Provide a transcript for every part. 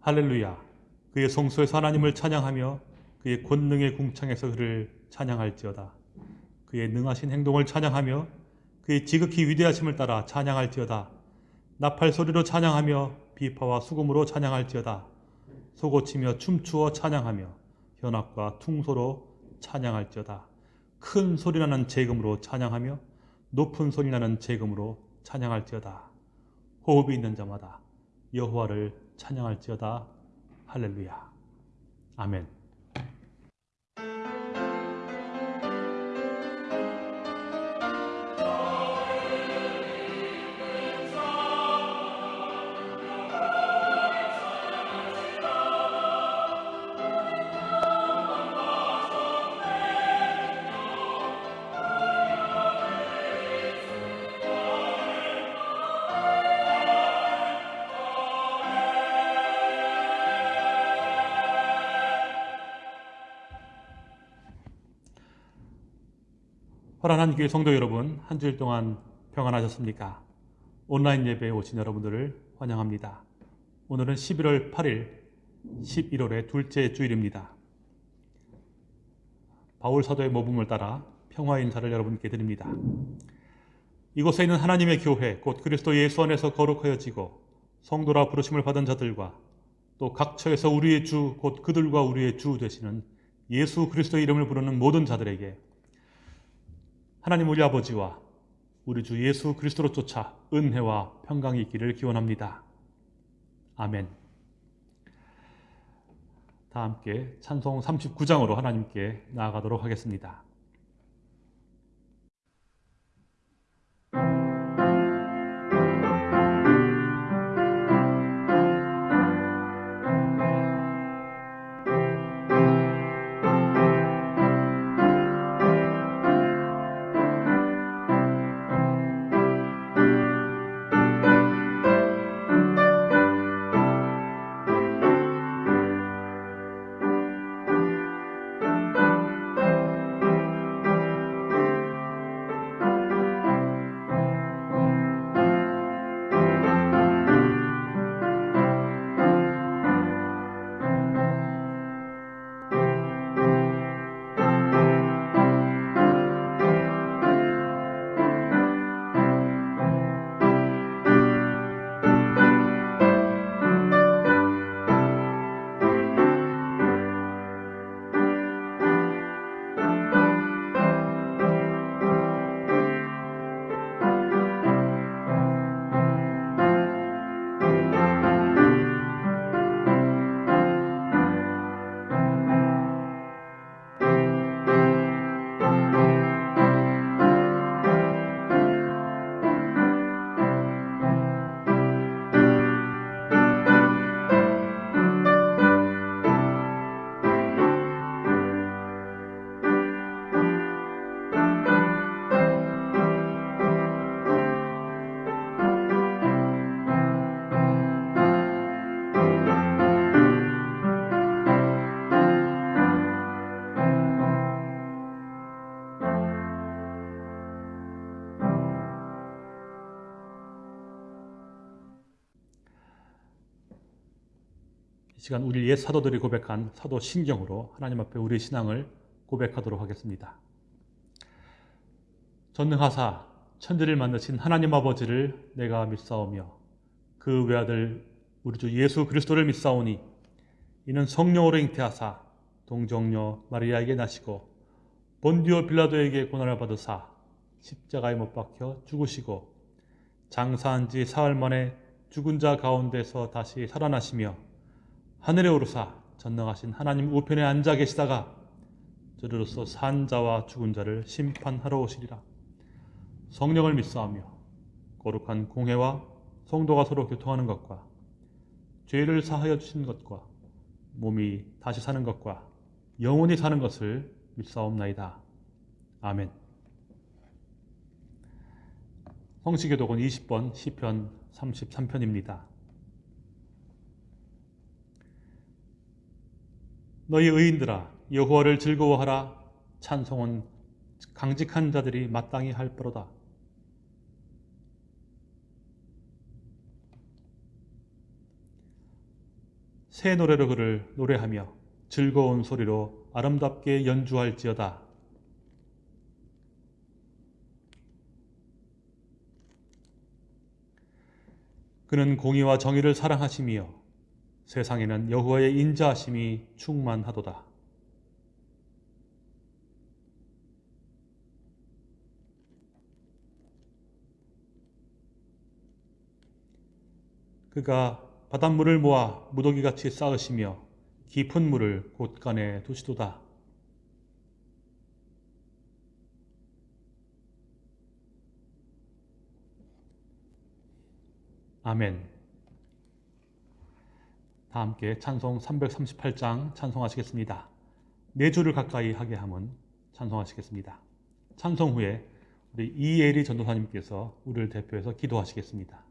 할렐루야. 그의 성소에서 하나님을 찬양하며 그의 권능의 궁창에서 그를 찬양할지어다. 그의 능하신 행동을 찬양하며 그의 지극히 위대하심을 따라 찬양할지어다. 나팔 소리로 찬양하며 비파와 수금으로 찬양할지어다. 소고치며 춤추어 찬양하며 현악과 퉁소로 찬양할지어다. 큰 소리나는 재금으로 찬양하며 높은 소리나는 재금으로 찬양할지어다. 호흡이 있는 자마다 여호와를 찬양할지어다. 할렐루야. 아멘. 허란한 교회 성도 여러분, 한 주일 동안 평안하셨습니까? 온라인 예배에 오신 여러분들을 환영합니다. 오늘은 11월 8일, 11월의 둘째 주일입니다. 바울 사도의 모범을 따라 평화 인사를 여러분께 드립니다. 이곳에 있는 하나님의 교회, 곧 그리스도 예수 안에서 거룩하여지고 성도라 부르심을 받은 자들과 또 각처에서 우리의 주, 곧 그들과 우리의 주 되시는 예수 그리스도의 이름을 부르는 모든 자들에게 하나님 우리 아버지와 우리 주 예수 그리스도로 쫓아 은혜와 평강이 있기를 기원합니다. 아멘. 다 함께 찬송 39장으로 하나님께 나아가도록 하겠습니다. 시간 우리 옛 사도들이 고백한 사도 신경으로 하나님 앞에 우리의 신앙을 고백하도록 하겠습니다. 전능하사 천지를 만드신 하나님 아버지를 내가 믿사오며 그 외아들 우리 주 예수 그리스도를 믿사오니 이는 성령으로 잉태하사 동정녀 마리아에게 나시고 본디오 빌라도에게 고난을 받으사 십자가에 못 박혀 죽으시고 장사한 지 사흘 만에 죽은 자 가운데서 다시 살아나시며 하늘에 오르사 전능하신 하나님 우편에 앉아 계시다가 저리로서 산자와 죽은 자를 심판하러 오시리라. 성령을 믿사하며 거룩한 공회와 성도가 서로 교통하는 것과 죄를 사하여 주신 것과 몸이 다시 사는 것과 영원히 사는 것을 믿사옵나이다. 아멘 성시교독은 20번 시편 33편입니다. 너희 의인들아 여호와를 즐거워하라 찬송은 강직한 자들이 마땅히 할 바로다. 새 노래로 그를 노래하며 즐거운 소리로 아름답게 연주할지어다. 그는 공의와 정의를 사랑하시며 세상에는 여호와의 인자하심이 충만하도다. 그가 바닷물을 모아 무더기같이 쌓으시며 깊은 물을 곳간에 두시도다. 아멘. 다 함께 찬송 338장 찬송하시겠습니다. 네 줄을 가까이 하게 함은 찬송하시겠습니다. 찬송 후에 우리 이예리 전도사님께서 우리를 대표해서 기도하시겠습니다.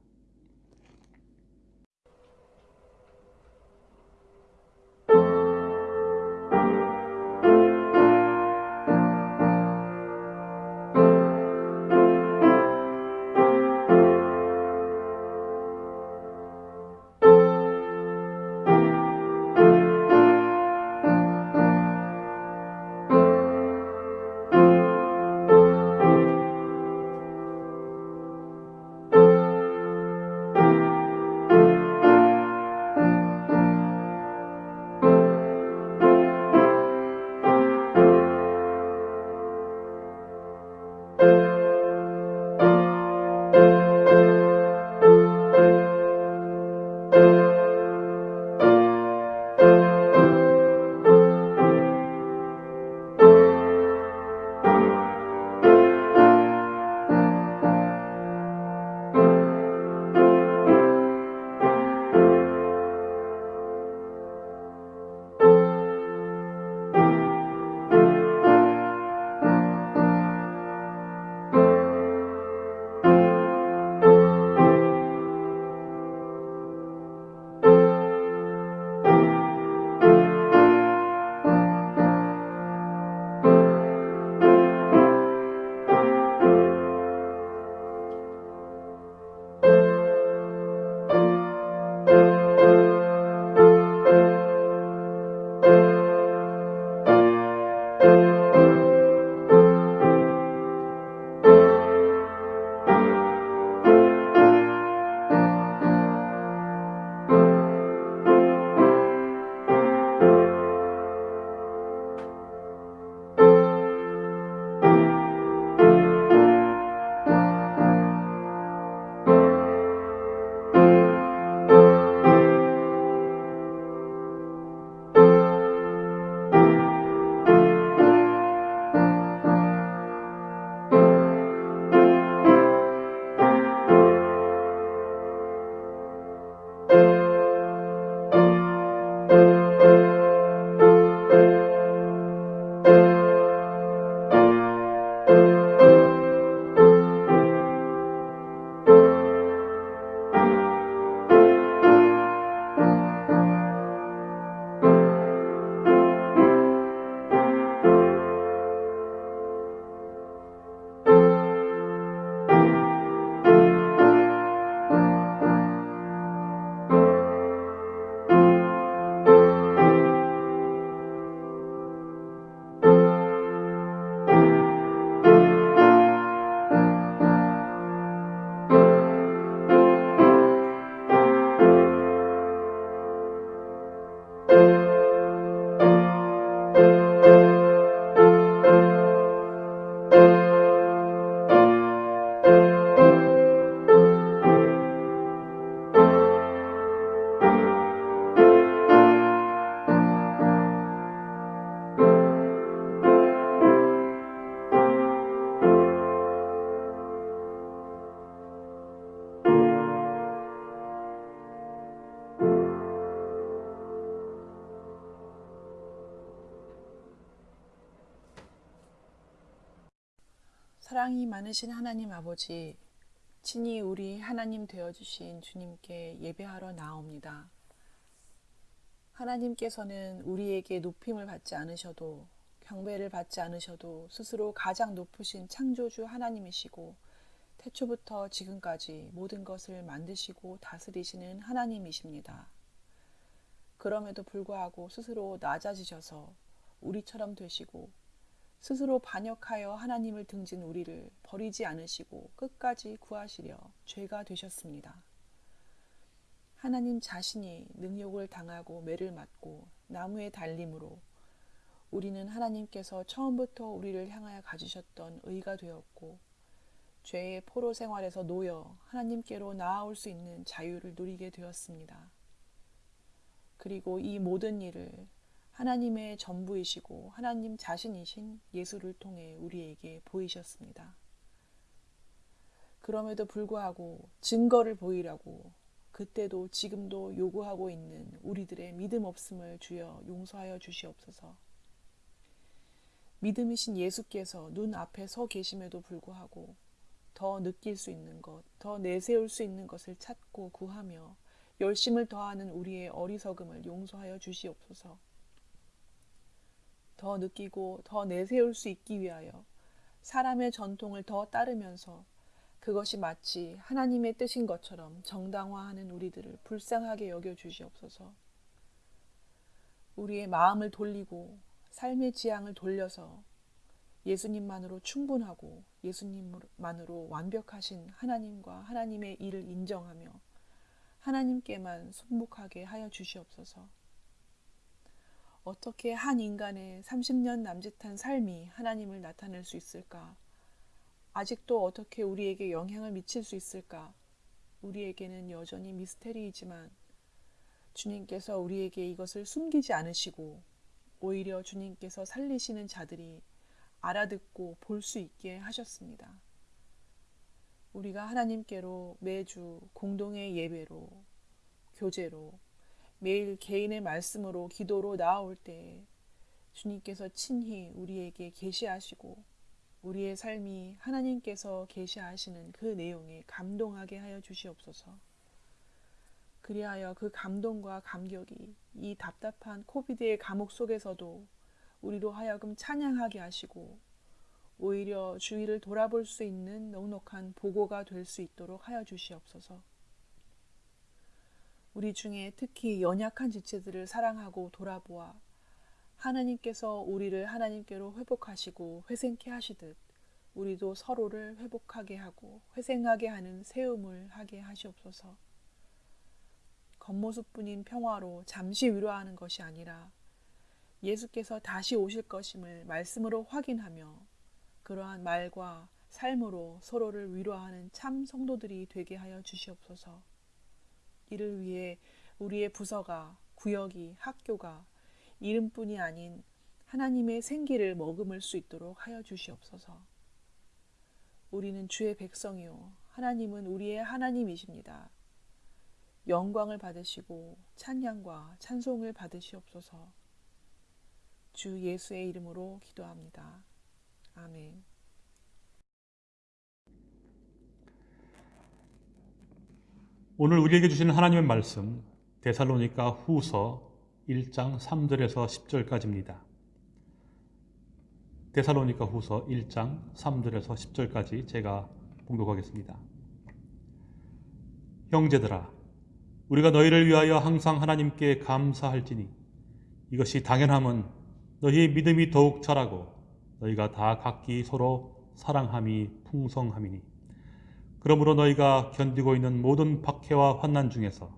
사랑이 많으신 하나님 아버지, 친히 우리 하나님 되어주신 주님께 예배하러 나옵니다. 하나님께서는 우리에게 높임을 받지 않으셔도 경배를 받지 않으셔도 스스로 가장 높으신 창조주 하나님이시고 태초부터 지금까지 모든 것을 만드시고 다스리시는 하나님이십니다. 그럼에도 불구하고 스스로 낮아지셔서 우리처럼 되시고 스스로 반역하여 하나님을 등진 우리를 버리지 않으시고 끝까지 구하시려 죄가 되셨습니다. 하나님 자신이 능욕을 당하고 매를 맞고 나무에 달림으로 우리는 하나님께서 처음부터 우리를 향하여 가지셨던 의가 되었고 죄의 포로 생활에서 놓여 하나님께로 나아올 수 있는 자유를 누리게 되었습니다. 그리고 이 모든 일을 하나님의 전부이시고 하나님 자신이신 예수를 통해 우리에게 보이셨습니다. 그럼에도 불구하고 증거를 보이라고 그때도 지금도 요구하고 있는 우리들의 믿음 없음을 주여 용서하여 주시옵소서. 믿음이신 예수께서 눈 앞에 서 계심에도 불구하고 더 느낄 수 있는 것, 더 내세울 수 있는 것을 찾고 구하며 열심을 더하는 우리의 어리석음을 용서하여 주시옵소서. 더 느끼고 더 내세울 수 있기 위하여 사람의 전통을 더 따르면서 그것이 마치 하나님의 뜻인 것처럼 정당화하는 우리들을 불쌍하게 여겨 주시옵소서. 우리의 마음을 돌리고 삶의 지향을 돌려서 예수님만으로 충분하고 예수님만으로 완벽하신 하나님과 하나님의 일을 인정하며 하나님께만 순복하게 하여 주시옵소서. 어떻게 한 인간의 30년 남짓한 삶이 하나님을 나타낼 수 있을까? 아직도 어떻게 우리에게 영향을 미칠 수 있을까? 우리에게는 여전히 미스테리이지만 주님께서 우리에게 이것을 숨기지 않으시고 오히려 주님께서 살리시는 자들이 알아듣고 볼 수 있게 하셨습니다. 우리가 하나님께로 매주 공동의 예배로, 교제로, 매일 개인의 말씀으로 기도로 나아올 때 주님께서 친히 우리에게 계시하시고 우리의 삶이 하나님께서 계시하시는 그 내용에 감동하게 하여 주시옵소서. 그리하여 그 감동과 감격이 이 답답한 코비드의 감옥 속에서도 우리로 하여금 찬양하게 하시고 오히려 주위를 돌아볼 수 있는 넉넉한 보고가 될 수 있도록 하여 주시옵소서. 우리 중에 특히 연약한 지체들을 사랑하고 돌아보아 하나님께서 우리를 하나님께로 회복하시고 회생케 하시듯 우리도 서로를 회복하게 하고 회생하게 하는 세움을 하게 하시옵소서. 겉모습뿐인 평화로 잠시 위로하는 것이 아니라 예수께서 다시 오실 것임을 말씀으로 확인하며 그러한 말과 삶으로 서로를 위로하는 참 성도들이 되게 하여 주시옵소서. 이를 위해 우리의 부서가, 구역이, 학교가 이름뿐이 아닌 하나님의 생기를 머금을 수 있도록 하여 주시옵소서. 우리는 주의 백성이요. 하나님은 우리의 하나님이십니다. 영광을 받으시고 찬양과 찬송을 받으시옵소서. 주 예수의 이름으로 기도합니다. 아멘. 오늘 우리에게 주시는 하나님의 말씀 데살로니가 후서 1장 3절에서 10절까지입니다. 데살로니가 후서 1장 3절에서 10절까지 제가 봉독하겠습니다. 형제들아 우리가 너희를 위하여 항상 하나님께 감사할지니 이것이 당연함은 너희의 믿음이 더욱 자라고 너희가 다 각기 서로 사랑함이 풍성함이니 그러므로 너희가 견디고 있는 모든 박해와 환난 중에서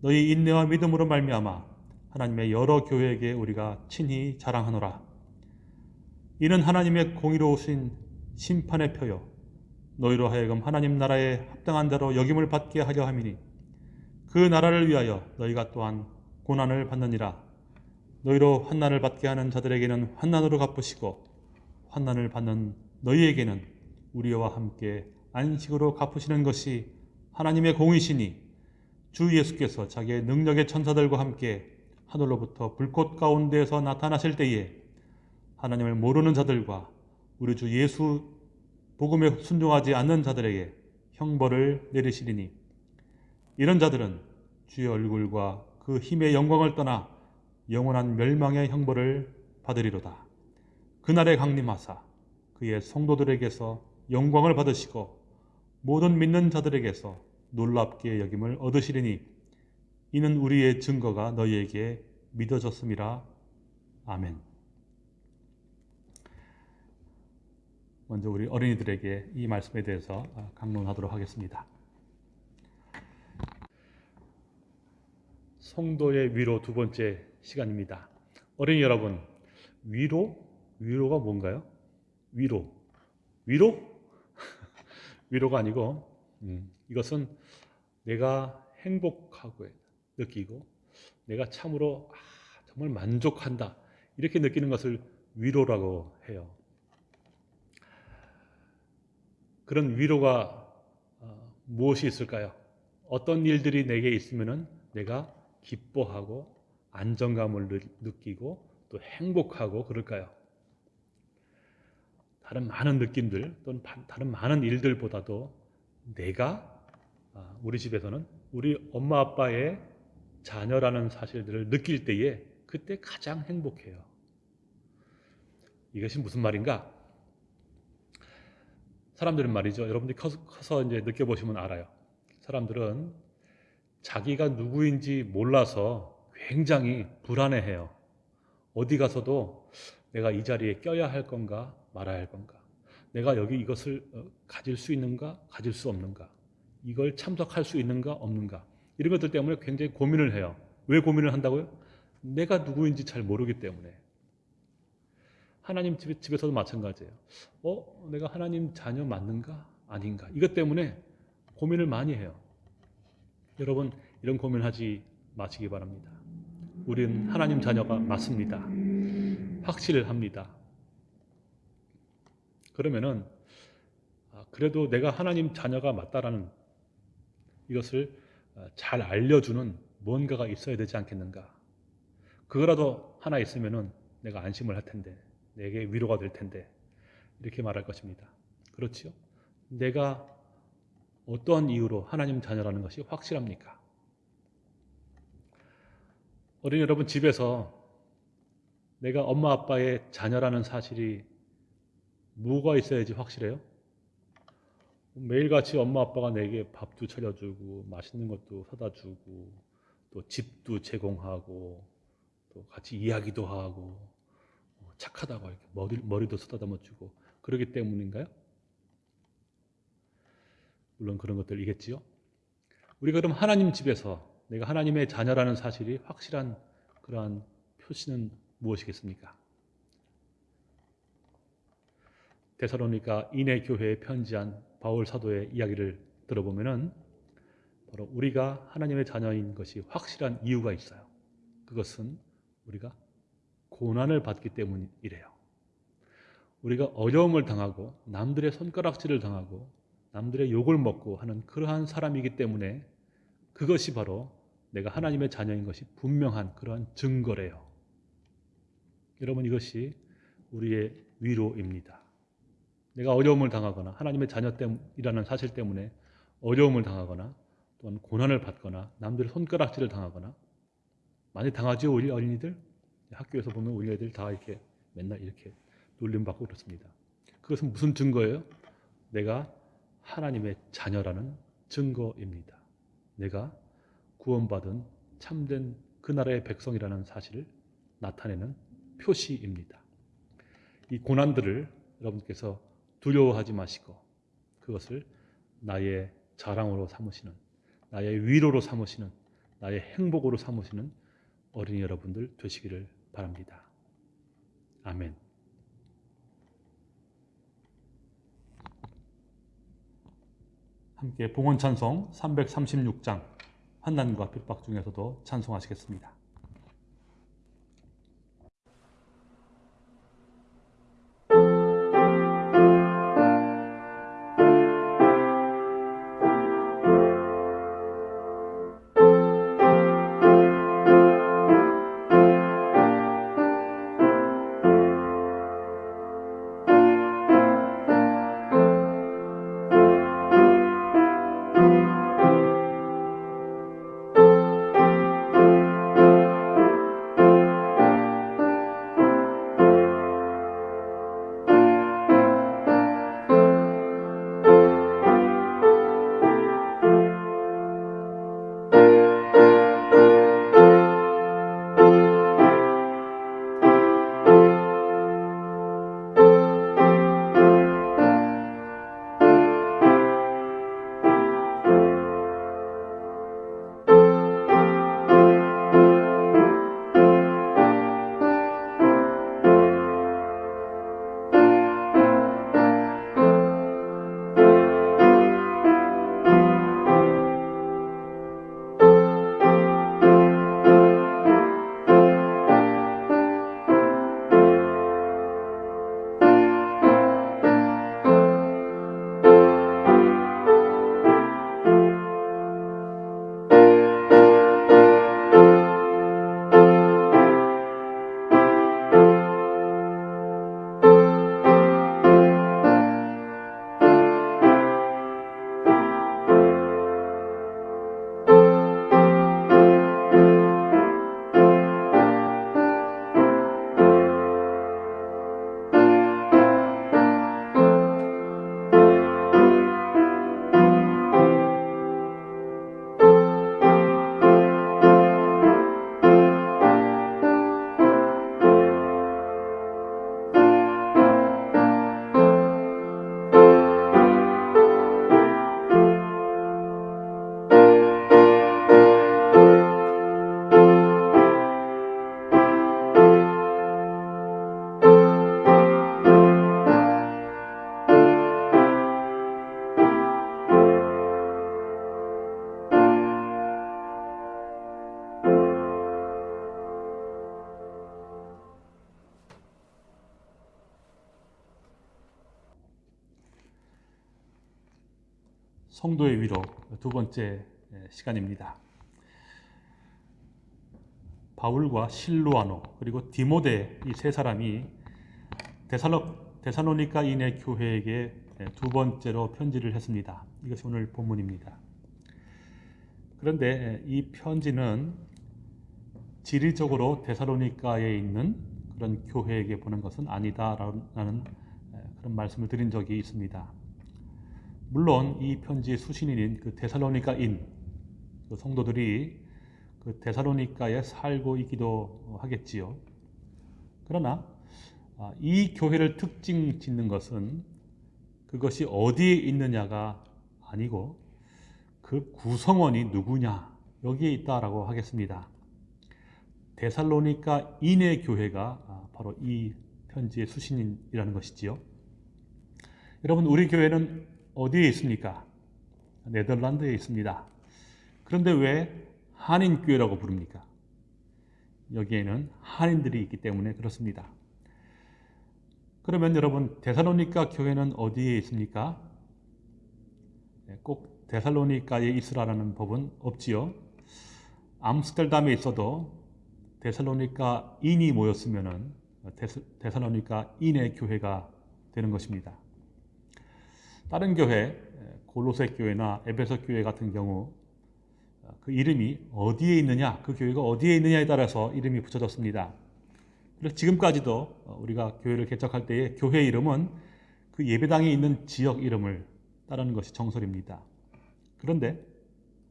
너희 인내와 믿음으로 말미암아 하나님의 여러 교회에게 우리가 친히 자랑하노라. 이는 하나님의 공의로우신 심판의 표요 너희로 하여금 하나님 나라에 합당한 대로 여김을 받게 하려 함이니 그 나라를 위하여 너희가 또한 고난을 받느니라. 너희로 환난을 받게 하는 자들에게는 환난으로 갚으시고 환난을 받는 너희에게는 우리와 함께 안식으로 갚으시는 것이 하나님의 공이시니 주 예수께서 자기의 능력의 천사들과 함께 하늘로부터 불꽃 가운데에서 나타나실 때에 하나님을 모르는 자들과 우리 주 예수 복음에 순종하지 않는 자들에게 형벌을 내리시리니 이런 자들은 주의 얼굴과 그 힘의 영광을 떠나 영원한 멸망의 형벌을 받으리로다. 그날에 강림하사 그의 성도들에게서 영광을 받으시고 모든 믿는 자들에게서 놀랍게 여김을 얻으시리니 이는 우리의 증거가 너희에게 믿어졌음이라. 아멘. 먼저 우리 어린이들에게 이 말씀에 대해서 아, 강론하도록 하겠습니다. 성도의 위로 두 번째 시간입니다. 어린이 여러분, 위로? 위로가 뭔가요? 위로. 위로? 위로가 아니고, 음, 이것은 내가 행복하고 느끼고, 내가 참으로 아, 정말 만족한다. 이렇게 느끼는 것을 위로라고 해요. 그런 위로가 어, 무엇이 있을까요? 어떤 일들이 내게 있으면은 내가 기뻐하고 안정감을 느- 느끼고 또 행복하고 그럴까요? 다른 많은 느낌들 또는 바- 다른 많은 일들보다도 내가 아, 우리 집에서는 우리 엄마 아빠의 자녀라는 사실들을 느낄 때에 그때 가장 행복해요. 이것이 무슨 말인가? 사람들은 말이죠. 여러분들이 커서, 커서 이제 느껴보시면 알아요. 사람들은 자기가 누구인지 몰라서 굉장히 불안해해요. 어디 가서도 내가 이 자리에 껴야 할 건가 말아야 할 건가? 내가 여기 이것을 어, 가질 수 있는가 가질 수 없는가? 이걸 참석할 수 있는가 없는가? 이런 것들 때문에 굉장히 고민을 해요. 왜 고민을 한다고요? 내가 누구인지 잘 모르기 때문에. 하나님 집, 집에서도 마찬가지예요. 어, 내가 하나님 자녀 맞는가? 아닌가? 이것 때문에 고민을 많이 해요. 여러분, 이런 고민하지 마시기 바랍니다. 우리는 하나님 자녀가 맞습니다. 확실합니다. 그러면은, 아, 그래도 내가 하나님 자녀가 맞다라는 이것을 아, 잘 알려주는 뭔가가 있어야 되지 않겠는가? 그거라도 하나 있으면은 내가 안심을 할 텐데, 내게 위로가 될 텐데, 이렇게 말할 것입니다. 그렇지요? 내가 어떠한 이유로 하나님 자녀라는 것이 확실합니까? 어린이 여러분 집에서 내가 엄마 아빠의 자녀라는 사실이 뭐가 있어야지 확실해요? 매일같이 엄마 아빠가 내게 밥도 차려주고 맛있는 것도 사다 주고 또 집도 제공하고 또 같이 이야기도 하고 어, 착하다고 이렇게 머리, 머리도 쓰다듬어 주고 그러기 때문인가요? 물론 그런 것들이겠지요. 우리가 그럼 하나님 집에서 내가 하나님의 자녀라는 사실이 확실한 그러한 표시는 무엇이겠습니까? 데살로니가 인해 교회에 편지한 바울 사도의 이야기를 들어보면은 바로 우리가 하나님의 자녀인 것이 확실한 이유가 있어요. 그것은 우리가 고난을 받기 때문이래요. 우리가 어려움을 당하고 남들의 손가락질을 당하고 남들의 욕을 먹고 하는 그러한 사람이기 때문에 그것이 바로 내가 하나님의 자녀인 것이 분명한 그러한 증거래요. 여러분 이것이 우리의 위로입니다. 내가 어려움을 당하거나 하나님의 자녀이라는 사실 때문에 어려움을 당하거나 또는 고난을 받거나 남들의 손가락질을 당하거나 많이 당하죠 우리 어린이들 학교에서 보면 우리 애들 다 이렇게 맨날 이렇게 놀림받고 그렇습니다. 그것은 무슨 증거예요? 내가 하나님의 자녀라는 증거입니다. 내가 구원받은 참된 그 나라의 백성이라는 사실을 나타내는 표시입니다. 이 고난들을 여러분께서 두려워하지 마시고 그것을 나의 자랑으로 삼으시는 나의 위로로 삼으시는 나의 행복으로 삼으시는 어린이 여러분들 되시기를 바랍니다. 아멘. 함께 봉헌 찬송 336장 환난과 핍박 중에서도 찬송하시겠습니다. 성도의 위로 두 번째 시간입니다. 바울과 실루아노 그리고 디모데 이 세 사람이 데살로, 데살로니카인의 교회에게 두 번째로 편지를 했습니다. 이것이 오늘 본문입니다. 그런데 이 편지는 지리적으로 데살로니카에 있는 그런 교회에게 보낸 것은 아니다라는 그런 말씀을 드린 적이 있습니다. 물론 이 편지의 수신인인 그 데살로니카인 그 성도들이 그 데살로니카에 살고 있기도 하겠지요. 그러나 아, 이 교회를 특징 짓는 것은 그것이 어디에 있느냐가 아니고 그 구성원이 누구냐 여기에 있다라고 하겠습니다. 데살로니카 인의 교회가 아, 바로 이 편지의 수신인이라는 것이지요. 여러분 우리 교회는 어디에 있습니까? 네덜란드에 있습니다. 그런데 왜 한인교회라고 부릅니까? 여기에는 한인들이 있기 때문에 그렇습니다. 그러면 여러분 데살로니카 교회는 어디에 있습니까? 네, 꼭 데살로니카에 있으라는 법은 없지요. 암스테르담에 있어도 데살로니카 인이 모였으면 데살로니카 인의 교회가 되는 것입니다. 다른 교회, 골로새 교회나 에베소 교회 같은 경우 그 이름이 어디에 있느냐, 그 교회가 어디에 있느냐에 따라서 이름이 붙여졌습니다. 그래서 지금까지도 우리가 교회를 개척할 때에 교회 이름은 그 예배당에 있는 지역 이름을 따르는 것이 정설입니다. 그런데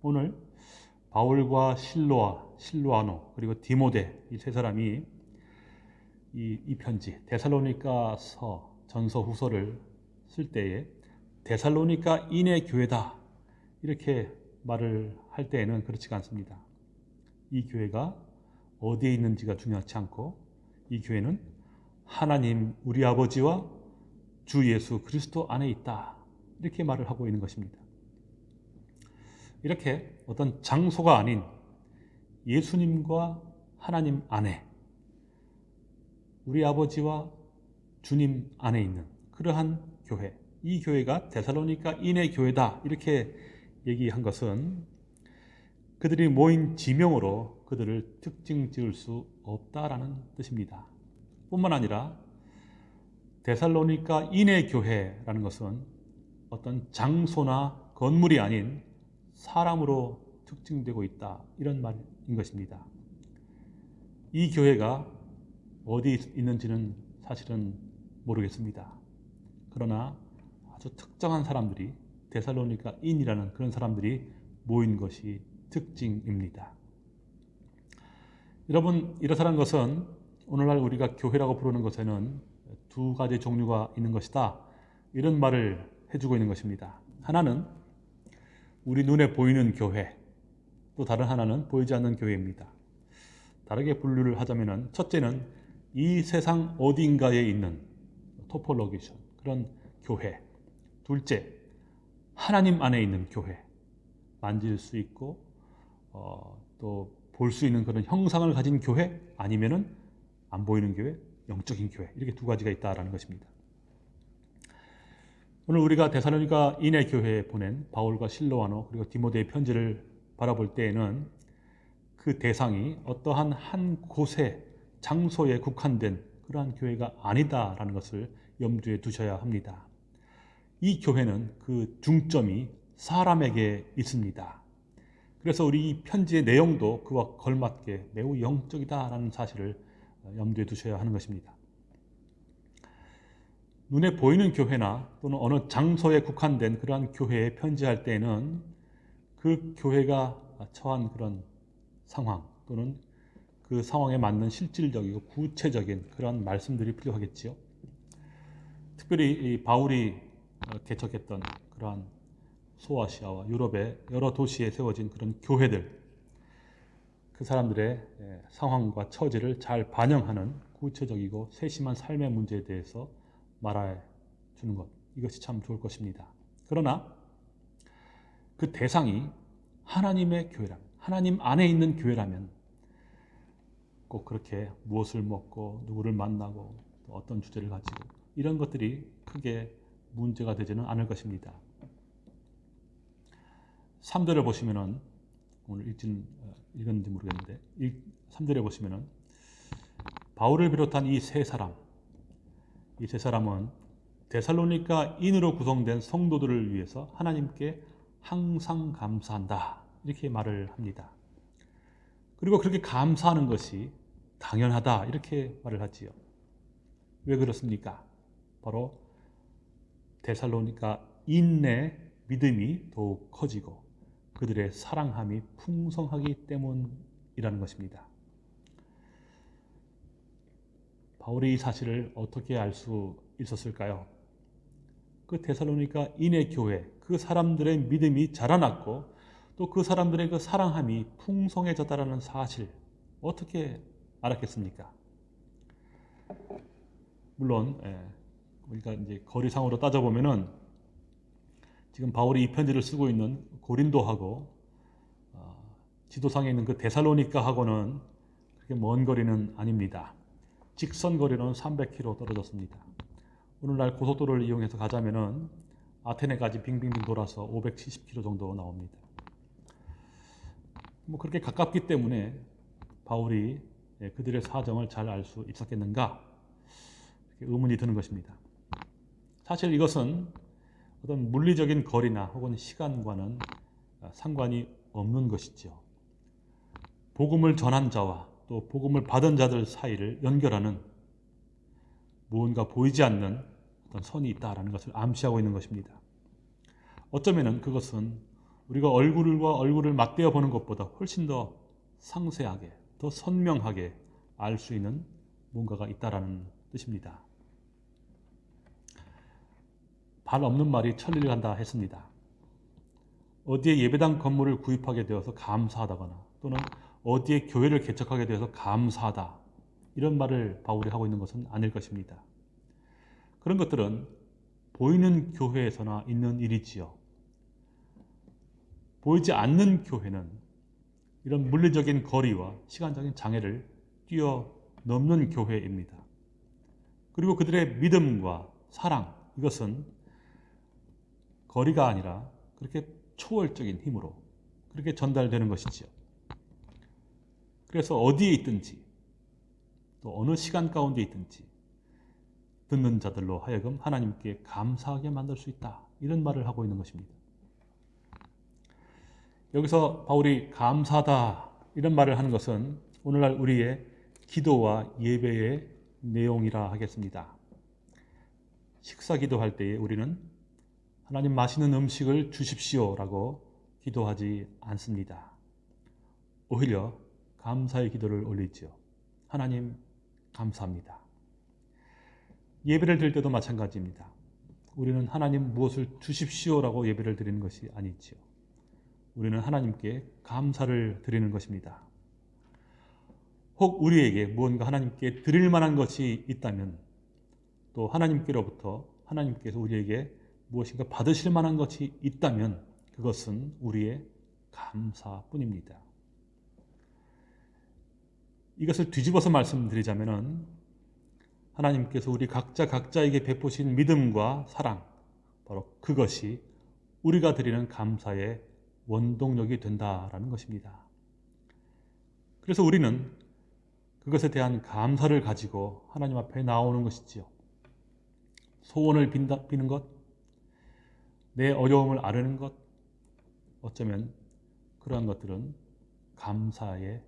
오늘 바울과 실로아, 실로아노 그리고 디모데 이 세 사람이 이, 이 편지 데살로니가서 전서 후서를 쓸 때에 데살로니가 인의 교회다 이렇게 말을 할 때에는 그렇지가 않습니다. 이 교회가 어디에 있는지가 중요하지 않고 이 교회는 하나님 우리 아버지와 주 예수 그리스도 안에 있다 이렇게 말을 하고 있는 것입니다. 이렇게 어떤 장소가 아닌 예수님과 하나님 안에 우리 아버지와 주님 안에 있는 그러한 교회 이 교회가 데살로니가 인의 교회다 이렇게 얘기한 것은 그들이 모인 지명으로 그들을 특징 지을 수 없다라는 뜻입니다. 뿐만 아니라 데살로니가 인의 교회라는 것은 어떤 장소나 건물이 아닌 사람으로 특징되고 있다 이런 말인 것입니다. 이 교회가 어디 있는지는 사실은 모르겠습니다. 그러나 아주 특정한 사람들이 데살로니가 인이라는 그런 사람들이 모인 것이 특징입니다. 여러분 이렇다는 것은 오늘날 우리가 교회라고 부르는 것에는 두 가지 종류가 있는 것이다. 이런 말을 해주고 있는 것입니다. 하나는 우리 눈에 보이는 교회, 또 다른 하나는 보이지 않는 교회입니다. 다르게 분류를 하자면 첫째는 이 세상 어딘가에 있는 토폴로기션, 그런 교회. 둘째, 하나님 안에 있는 교회. 만질 수 있고 어, 또볼 수 있는 그런 형상을 가진 교회 아니면은 안 보이는 교회, 영적인 교회 이렇게 두 가지가 있다라는 것입니다. 오늘 우리가 대사로니가 인의 교회에 보낸 바울과 실로아노 그리고 디모데의 편지를 바라볼 때에는 그 대상이 어떠한 한 곳에 장소에 국한된 그러한 교회가 아니다라는 것을 염두에 두셔야 합니다. 이 교회는 그 중점이 사람에게 있습니다. 그래서 우리 이 편지의 내용도 그와 걸맞게 매우 영적이다라는 사실을 염두에 두셔야 하는 것입니다. 눈에 보이는 교회나 또는 어느 장소에 국한된 그러한 교회에 편지할 때는 그 교회가 처한 그런 상황 또는 그 상황에 맞는 실질적이고 구체적인 그런 말씀들이 필요하겠지요. 특별히 바울이 개척했던 그러한 소아시아와 유럽의 여러 도시에 세워진 그런 교회들 그 사람들의 상황과 처지를 잘 반영하는 구체적이고 세심한 삶의 문제에 대해서 말해 주는 것 이것이 참 좋을 것입니다. 그러나 그 대상이 하나님의 교회라면 하나님 안에 있는 교회라면 꼭 그렇게 무엇을 먹고 누구를 만나고 어떤 주제를 가지고 이런 것들이 크게 문제가 되지는 않을 것입니다. 3절을 보시면은 오늘 읽진 어, 읽었는지 모르겠는데 3절에 보시면은 바울을 비롯한 이 세 사람 이 세 사람은 데살로니가 인으로 구성된 성도들을 위해서 하나님께 항상 감사한다 이렇게 말을 합니다. 그리고 그렇게 감사하는 것이 당연하다 이렇게 말을 하지요. 왜 그렇습니까? 바로 데살로니가 인내 믿음이 더욱 커지고 그들의 사랑함이 풍성하기 때문이라는 것입니다. 바울이 이 사실을 어떻게 알 수 있었을까요? 그 데살로니가 인의 교회, 그 사람들의 믿음이 자라났고 또 그 사람들의 그 사랑함이 풍성해졌다라는 사실 어떻게 알았겠습니까? 물론 예, 우리가 이제 거리상으로 따져보면은 지금 바울이 이 편지를 쓰고 있는 고린도하고 어, 지도상에 있는 그 데살로니카하고는 그렇게 먼 거리는 아닙니다. 직선 거리는 300km 떨어졌습니다. 오늘날 고속도로를 이용해서 가자면은 아테네까지 빙빙빙 돌아서 570km 정도 나옵니다. 뭐 그렇게 가깝기 때문에 바울이 예, 그들의 사정을 잘 알 수 있었겠는가 의문이 드는 것입니다. 사실 이것은 어떤 물리적인 거리나 혹은 시간과는 상관이 없는 것이죠. 복음을 전한 자와 또 복음을 받은 자들 사이를 연결하는 무언가 보이지 않는 어떤 선이 있다라는 것을 암시하고 있는 것입니다. 어쩌면은 그것은 우리가 얼굴과 얼굴을 맞대어 보는 것보다 훨씬 더 상세하게, 더 선명하게 알 수 있는 뭔가가 있다라는 뜻입니다. 발 없는 말이 천리를 간다 했습니다. 어디에 예배당 건물을 구입하게 되어서 감사하다거나 또는 어디에 교회를 개척하게 되어서 감사하다 이런 말을 바울이 하고 있는 것은 아닐 것입니다. 그런 것들은 보이는 교회에서나 있는 일이지요. 보이지 않는 교회는 이런 물리적인 거리와 시간적인 장애를 뛰어넘는 교회입니다. 그리고 그들의 믿음과 사랑 이것은 거리가 아니라 그렇게 초월적인 힘으로 그렇게 전달되는 것이지요. 그래서 어디에 있든지 또 어느 시간 가운데 있든지 듣는 자들로 하여금 하나님께 감사하게 만들 수 있다. 이런 말을 하고 있는 것입니다. 여기서 바울이 감사다 이런 말을 하는 것은 오늘날 우리의 기도와 예배의 내용이라 하겠습니다. 식사 기도할 때에 우리는 하나님 맛있는 음식을 주십시오라고 기도하지 않습니다. 오히려 감사의 기도를 올리죠. 하나님 감사합니다. 예배를 드릴 때도 마찬가지입니다. 우리는 하나님 무엇을 주십시오라고 예배를 드리는 것이 아니지요. 우리는 하나님께 감사를 드리는 것입니다. 혹 우리에게 무언가 하나님께 드릴 만한 것이 있다면 또 하나님께로부터 하나님께서 우리에게 무엇인가 받으실 만한 것이 있다면 그것은 우리의 감사뿐입니다. 이것을 뒤집어서 말씀드리자면은 하나님께서 우리 각자 각자에게 베푸신 믿음과 사랑 바로 그것이 우리가 드리는 감사의 원동력이 된다라는 것입니다. 그래서 우리는 그것에 대한 감사를 가지고 하나님 앞에 나오는 것이지요. 소원을 빈다, 비는 것, 내 어려움을 아르는 것, 어쩌면 그러한 것들은 감사에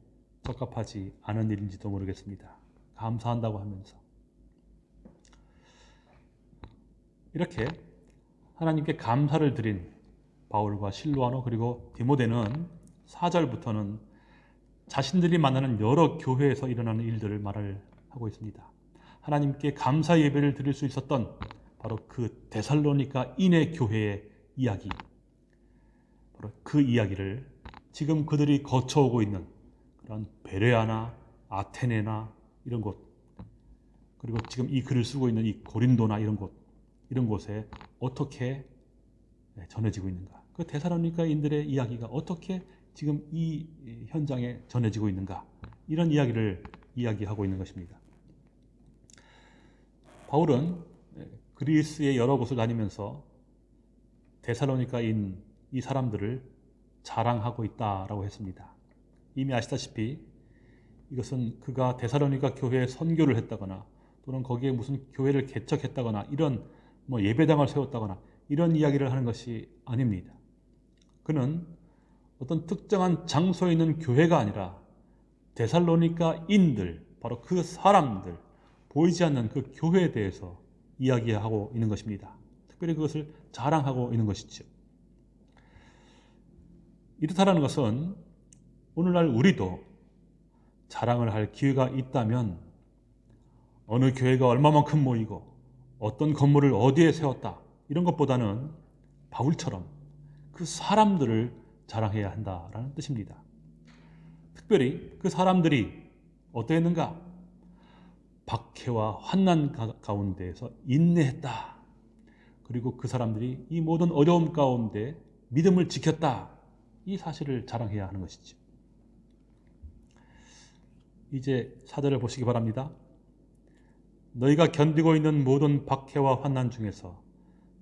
적합하지 않은 일인지도 모르겠습니다. 감사한다고 하면서. 이렇게 하나님께 감사를 드린 바울과 실로아노 그리고 디모데는 4절부터는 자신들이 만나는 여러 교회에서 일어나는 일들을 말을 하고 있습니다. 하나님께 감사 예배를 드릴 수 있었던 바로 그 데살로니가 인의 교회의 이야기. 바로 그 이야기를 지금 그들이 거쳐오고 있는 그런 베레아나 아테네나 이런 곳 그리고 지금 이 글을 쓰고 있는 이 고린도나 이런 곳 이런 곳에 어떻게 전해지고 있는가? 그 데살로니가인들의 이야기가 어떻게 지금 이 현장에 전해지고 있는가? 이런 이야기를 이야기하고 있는 것입니다. 바울은 그리스의 여러 곳을 다니면서 데살로니카인 이 사람들을 자랑하고 있다라고 했습니다. 이미 아시다시피 이것은 그가 데살로니가 교회에 선교를 했다거나 또는 거기에 무슨 교회를 개척했다거나 이런 뭐 예배당을 세웠다거나 이런 이야기를 하는 것이 아닙니다. 그는 어떤 특정한 장소에 있는 교회가 아니라 데살로니카인들 바로 그 사람들 보이지 않는 그 교회에 대해서 이야기하고 있는 것입니다. 특별히 그것을 자랑하고 있는 것이죠. 이렇다라는 것은 오늘날 우리도 자랑을 할 기회가 있다면 어느 교회가 얼마만큼 모이고 어떤 건물을 어디에 세웠다 이런 것보다는 바울처럼 그 사람들을 자랑해야 한다라는 뜻입니다. 특별히 그 사람들이 어떠했는가? 박해와 환난 가운데에서 인내했다. 그리고 그 사람들이 이 모든 어려움 가운데 믿음을 지켰다. 이 사실을 자랑해야 하는 것이죠. 이제 사절을 보시기 바랍니다. 너희가 견디고 있는 모든 박해와 환난 중에서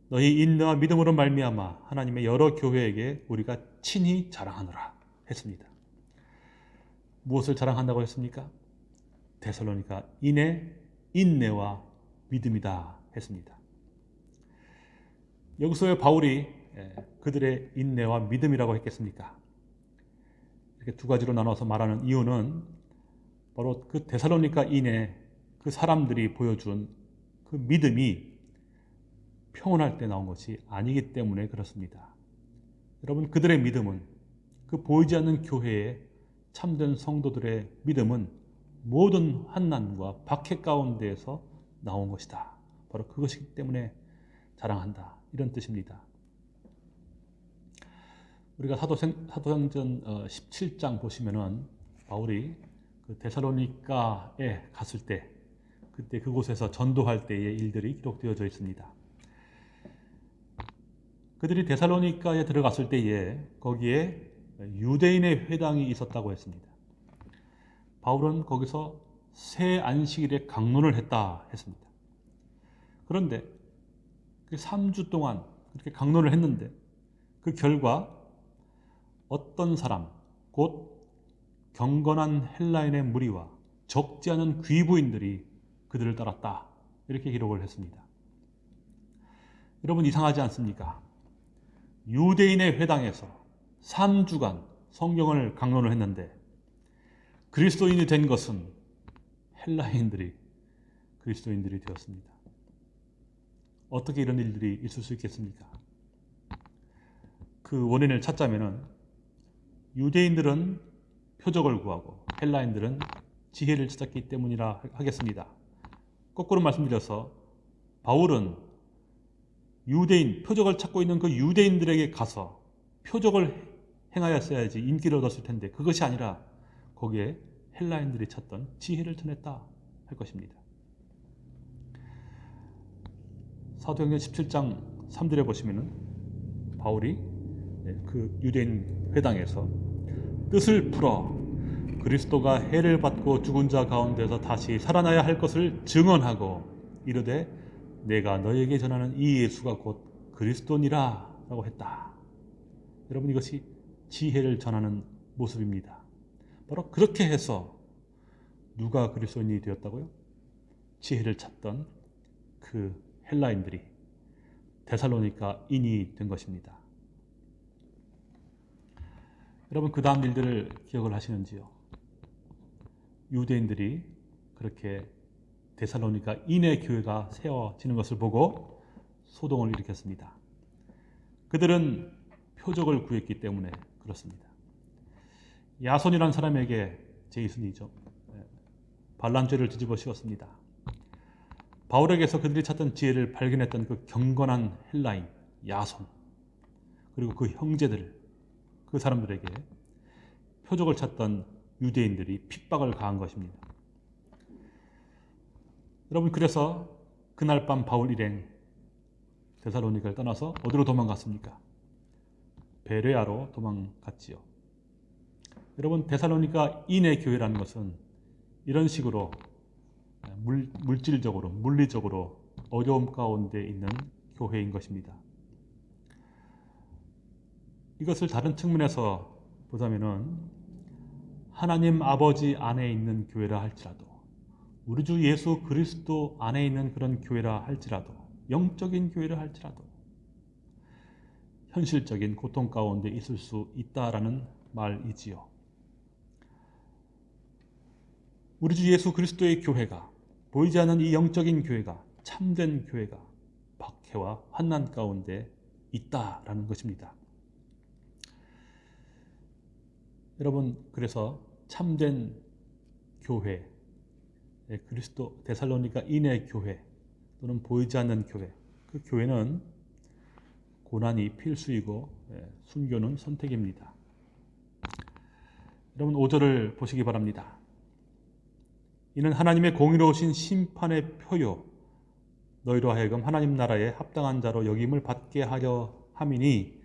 너희 인내와 믿음으로 말미암아 하나님의 여러 교회에게 우리가 친히 자랑하노라 했습니다. 무엇을 자랑한다고 했습니까? 데살로니가 인내, 인내와 믿음이다 했습니다. 여기서 왜 바울이 그들의 인내와 믿음이라고 했겠습니까? 이렇게 두 가지로 나눠서 말하는 이유는 바로 그 데살로니가 인내 그 사람들이 보여준 그 믿음이 평온할 때 나온 것이 아니기 때문에 그렇습니다. 여러분 그들의 믿음은 그 보이지 않는 교회의 참된 성도들의 믿음은 모든 환난과 박해 가운데에서 나온 것이다. 바로 그것이기 때문에 자랑한다. 이런 뜻입니다. 우리가 사도생, 사도행전 17장 어, 보시면은 바울이 그 데살로니카에 갔을 때 그때 그곳에서 전도할 때의 일들이 기록되어져 있습니다. 그들이 데살로니카에 들어갔을 때에 거기에 유대인의 회당이 있었다고 했습니다. 바울은 거기서 새 안식일에 강론을 했다 했습니다. 그런데 3주 그 동안 그렇게 강론을 했는데 그 결과 어떤 사람, 곧 경건한 헬라인의 무리와 적지 않은 귀부인들이 그들을 따랐다. 이렇게 기록을 했습니다. 여러분 이상하지 않습니까? 유대인의 회당에서 3주간 성경을 강론을 했는데 그리스도인이 된 것은 헬라인들이 그리스도인들이 되었습니다. 어떻게 이런 일들이 있을 수 있겠습니까? 그 원인을 찾자면은 유대인들은 표적을 구하고 헬라인들은 지혜를 찾았기 때문이라 하겠습니다. 거꾸로 말씀드려서 바울은 유대인, 표적을 찾고 있는 그 유대인들에게 가서 표적을 행하였어야지 인기를 얻었을 텐데 그것이 아니라 거기에 헬라인들이 찾던 지혜를 전했다 할 것입니다. 사도행전 17장 3절에 보시면은 바울이 네, 그 유대인 회당에서 뜻을 풀어 그리스도가 해를 받고 죽은 자 가운데서 다시 살아나야 할 것을 증언하고 이르되 내가 너에게 전하는 이 예수가 곧 그리스도니라 라고 했다. 여러분 이것이 지혜를 전하는 모습입니다. 바로 그렇게 해서 누가 그리스도인이 되었다고요? 지혜를 찾던 그 헬라인들이 데살로니카 인이 된 것입니다. 여러분 그 다음 일들을 기억을 하시는지요? 유대인들이 그렇게 데살로니가 인의 교회가 세워지는 것을 보고 소동을 일으켰습니다. 그들은 표적을 구했기 때문에 그렇습니다. 야손이라는 사람에게 제이슨이죠. 예, 반란죄를 뒤집어 씌웠습니다. 바울에게서 그들이 찾던 지혜를 발견했던 그 경건한 헬라인 야손 그리고 그 형제들 그 사람들에게 표적을 찾던 유대인들이 핍박을 가한 것입니다. 여러분 그래서 그날 밤 바울 일행 데살로니카를 떠나서 어디로 도망갔습니까? 베레아로 도망갔지요. 여러분 데살로니카 인의 교회라는 것은 이런 식으로 물, 물질적으로 물리적으로 어려움 가운데 있는 교회인 것입니다. 이것을 다른 측면에서 보자면은 하나님 아버지 안에 있는 교회라 할지라도 우리 주 예수 그리스도 안에 있는 그런 교회라 할지라도 영적인 교회라 할지라도 현실적인 고통 가운데 있을 수 있다라는 말이지요. 우리 주 예수 그리스도의 교회가 보이지 않는 이 영적인 교회가 참된 교회가 박해와 환난 가운데 있다라는 것입니다. 여러분 그래서 참된 교회 예, 그리스도 데살로니가 인의 교회 또는 보이지 않는 교회 그 교회는 고난이 필수이고 예, 순교는 선택입니다. 여러분 5절을 보시기 바랍니다. 이는 하나님의 공의로우신 심판의 표요 너희로 하여금 하나님 나라에 합당한 자로 여김을 받게 하려 함이니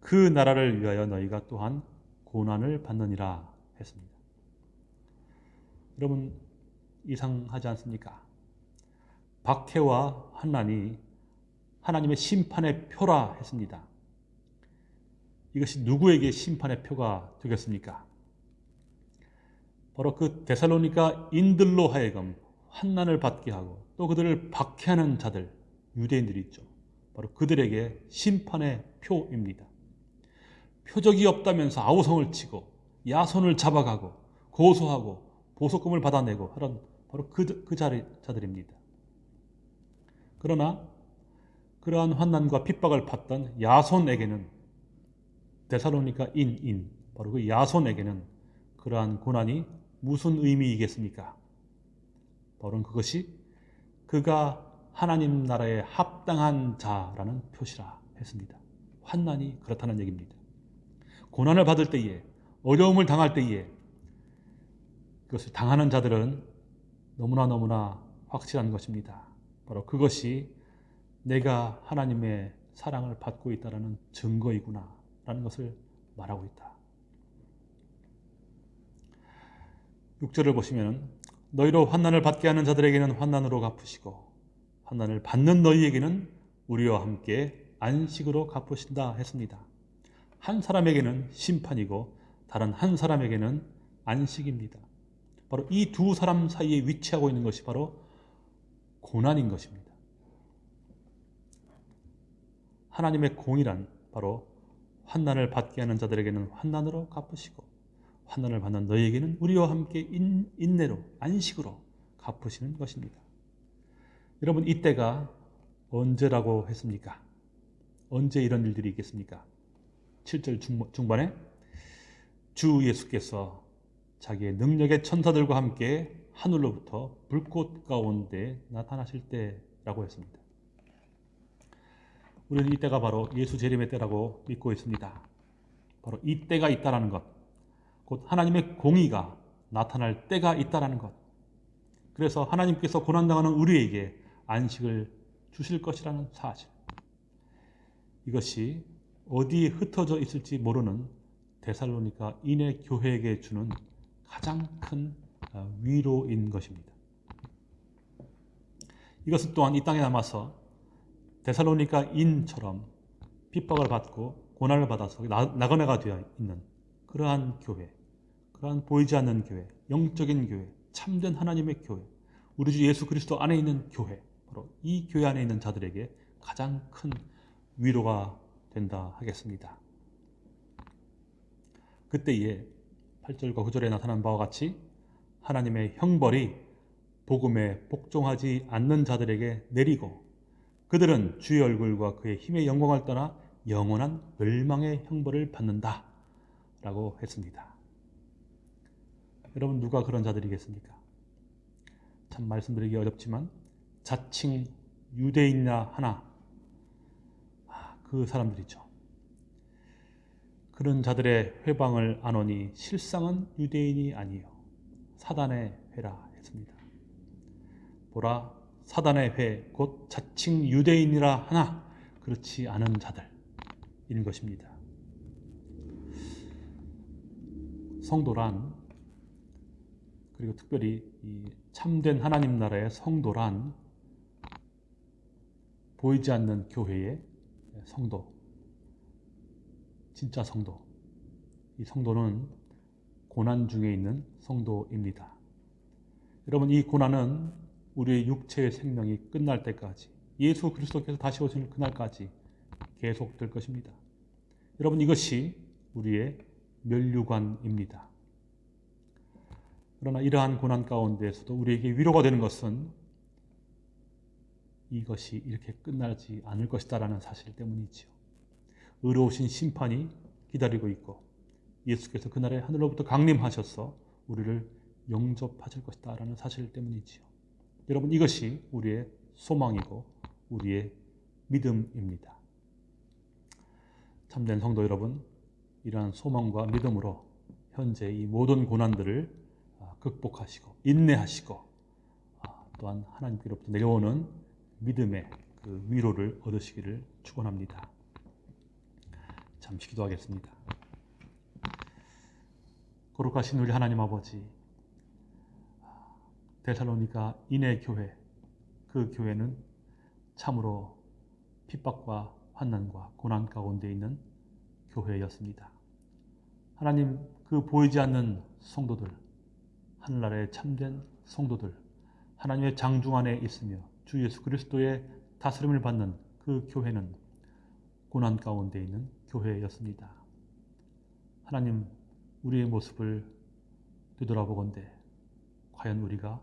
그 나라를 위하여 너희가 또한 고난을 받느니라 했습니다. 여러분 이상하지 않습니까? 박해와 환난이 하나님의 심판의 표라 했습니다. 이것이 누구에게 심판의 표가 되겠습니까? 바로 그 데살로니가 인들로 하여금 환난을 받게 하고 또 그들을 박해하는 자들 유대인들이 있죠. 바로 그들에게 심판의 표입니다. 표적이 없다면서 아우성을 치고 야손을 잡아가고 고소하고 보석금을 받아내고 하는 바로 그, 그 자리, 자들입니다. 그러나 그러한 환난과 핍박을 받던 야손에게는 데살로니가 인인 바로 그 야손에게는 그러한 고난이 무슨 의미이겠습니까? 바로 그것이 그가 하나님 나라에 합당한 자라는 표시라 했습니다. 환난이 그렇다는 얘기입니다. 고난을 받을 때에 어려움을 당할 때에 그것을 당하는 자들은 너무나 너무나 확실한 것입니다. 바로 그것이 내가 하나님의 사랑을 받고 있다는 증거이구나 라는 것을 말하고 있다. 6절을 보시면 너희로 환난을 받게 하는 자들에게는 환난으로 갚으시고 환난을 받는 너희에게는 우리와 함께 안식으로 갚으신다 했습니다. 한 사람에게는 심판이고 다른 한 사람에게는 안식입니다. 바로 이 두 사람 사이에 위치하고 있는 것이 바로 고난인 것입니다. 하나님의 공이란 바로 환난을 받게 하는 자들에게는 환난으로 갚으시고 환난을 받는 너희에게는 우리와 함께 인, 인내로 안식으로 갚으시는 것입니다. 여러분 이때가 언제라고 했습니까? 언제 이런 일들이 있겠습니까? 7절 중반에 주 예수께서 자기의 능력의 천사들과 함께 하늘로부터 불꽃 가운데 나타나실 때라고 했습니다. 우리는 이때가 바로 예수 재림의 때라고 믿고 있습니다. 바로 이 때가 있다라는 것, 곧 하나님의 공의가 나타날 때가 있다라는 것. 그래서 하나님께서 고난당하는 우리에게 안식을 주실 것이라는 사실. 이것이 어디에 흩어져 있을지 모르는 데살로니가 인의 교회에게 주는 가장 큰 어, 위로인 것입니다. 이것은 또한 이 땅에 남아서 데살로니가 인처럼 핍박을 받고 고난을 받아서 나그네가 되어 있는 그러한 교회, 그러한 보이지 않는 교회, 영적인 교회, 참된 하나님의 교회, 우리 주 예수 그리스도 안에 있는 교회, 바로 이 교회 안에 있는 자들에게 가장 큰 위로가 된다 하겠습니다. 그때에 8절과 9절에 나타난 바와 같이 하나님의 형벌이 복음에 복종하지 않는 자들에게 내리고 그들은 주의 얼굴과 그의 힘의 영광을 떠나 영원한 멸망의 형벌을 받는다 라고 했습니다. 여러분 누가 그런 자들이겠습니까? 참 말씀드리기 어렵지만 자칭 유대인이나 하나 아, 그 사람들이죠. 그런 자들의 회방을 안오니 실상은 유대인이 아니요 사단의 회라 했습니다. 보라 사단의 회 곧 자칭 유대인이라 하나 그렇지 않은 자들인 것입니다. 성도란 그리고 특별히 이 참된 하나님 나라의 성도란 보이지 않는 교회의 성도 진짜 성도. 이 성도는 고난 중에 있는 성도입니다. 여러분 이 고난은 우리의 육체의 생명이 끝날 때까지 예수 그리스도께서 다시 오실 그날까지 계속될 것입니다. 여러분 이것이 우리의 멸류관입니다. 그러나 이러한 고난 가운데에서도 우리에게 위로가 되는 것은 이것이 이렇게 끝나지 않을 것이다라는 사실 때문이지요. 의로우신 심판이 기다리고 있고 예수께서 그날에 하늘로부터 강림하셔서 우리를 영접하실 것이다라는 사실 때문이지요. 여러분 이것이 우리의 소망이고 우리의 믿음입니다. 참된 성도 여러분, 이러한 소망과 믿음으로 현재 이 모든 고난들을 아, 극복하시고 인내하시고 아, 또한 하나님께로부터 내려오는 믿음의 그 위로를 얻으시기를 축원합니다. 잠시 기도하겠습니다. 거룩하신 우리 하나님 아버지, 데살로니가 인해 교회, 그 교회는 참으로 핍박과 환난과 고난 가운데 있는 교회였습니다. 하나님, 그 보이지 않는 성도들, 하늘나라의 참된 성도들, 하나님의 장중 안에 있으며 주 예수 그리스도의 다스림을 받는 그 교회는 고난 가운데 있는 교회였습니다. 하나님, 우리의 모습을 되돌아보건대 과연 우리가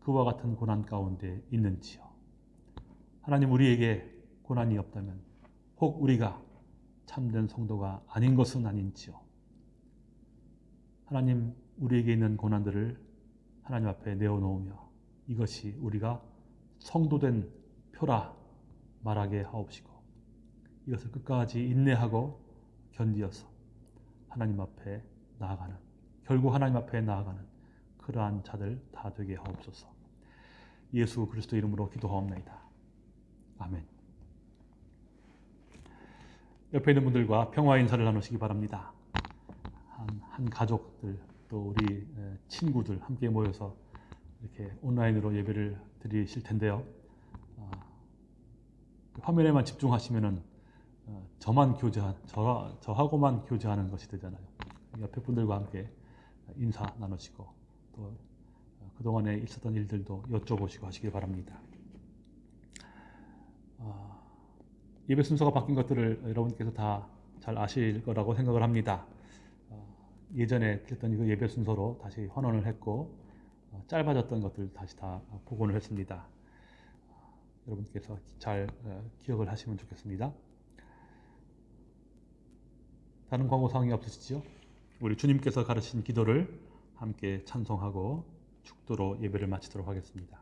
그와 같은 고난 가운데 있는지요? 하나님 우리에게 고난이 없다면 혹 우리가 참된 성도가 아닌 것은 아닌지요? 하나님 우리에게 있는 고난들을 하나님 앞에 내어놓으며 이것이 우리가 성도된 표라 말하게 하옵시고 이것을 끝까지 인내하고 견디어서 하나님 앞에 나아가는 결국 하나님 앞에 나아가는 그러한 자들 다 되게 하옵소서. 예수 그리스도 이름으로 기도하옵나이다. 아멘. 옆에 있는 분들과 평화 인사를 나누시기 바랍니다. 한, 한 가족들 또 우리 친구들 함께 모여서 이렇게 온라인으로 예배를 드리실 텐데요. 어, 화면에만 집중하시면은 어, 저만 교제한 저, 저하고만 교제하는 것이 되잖아요. 옆에 분들과 함께 인사 나누시고 또 그동안에 있었던 일들도 여쭤보시고 하시길 바랍니다. 어, 예배 순서가 바뀐 것들을 여러분께서 다 잘 아실 거라고 생각을 합니다. 어, 예전에 했던 그 예배 순서로 다시 환원을 했고 어, 짧아졌던 것들 다시 다 복원을 했습니다. 여러분께서 잘 기억을 하시면 좋겠습니다. 다른 광고 사항이 없으시죠? 우리 주님께서 가르친 기도를 함께 찬송하고 축도로 예배를 마치도록 하겠습니다.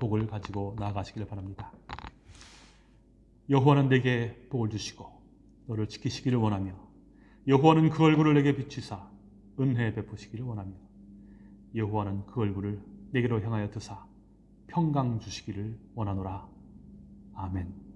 복을 가지고 나아가시길 바랍니다. 여호와는 내게 복을 주시고 너를 지키시기를 원하며 여호와는 그 얼굴을 내게 비추사 은혜 베푸시기를 원하며 여호와는 그 얼굴을 내게로 향하여 드사 평강 주시기를 원하노라. 아멘.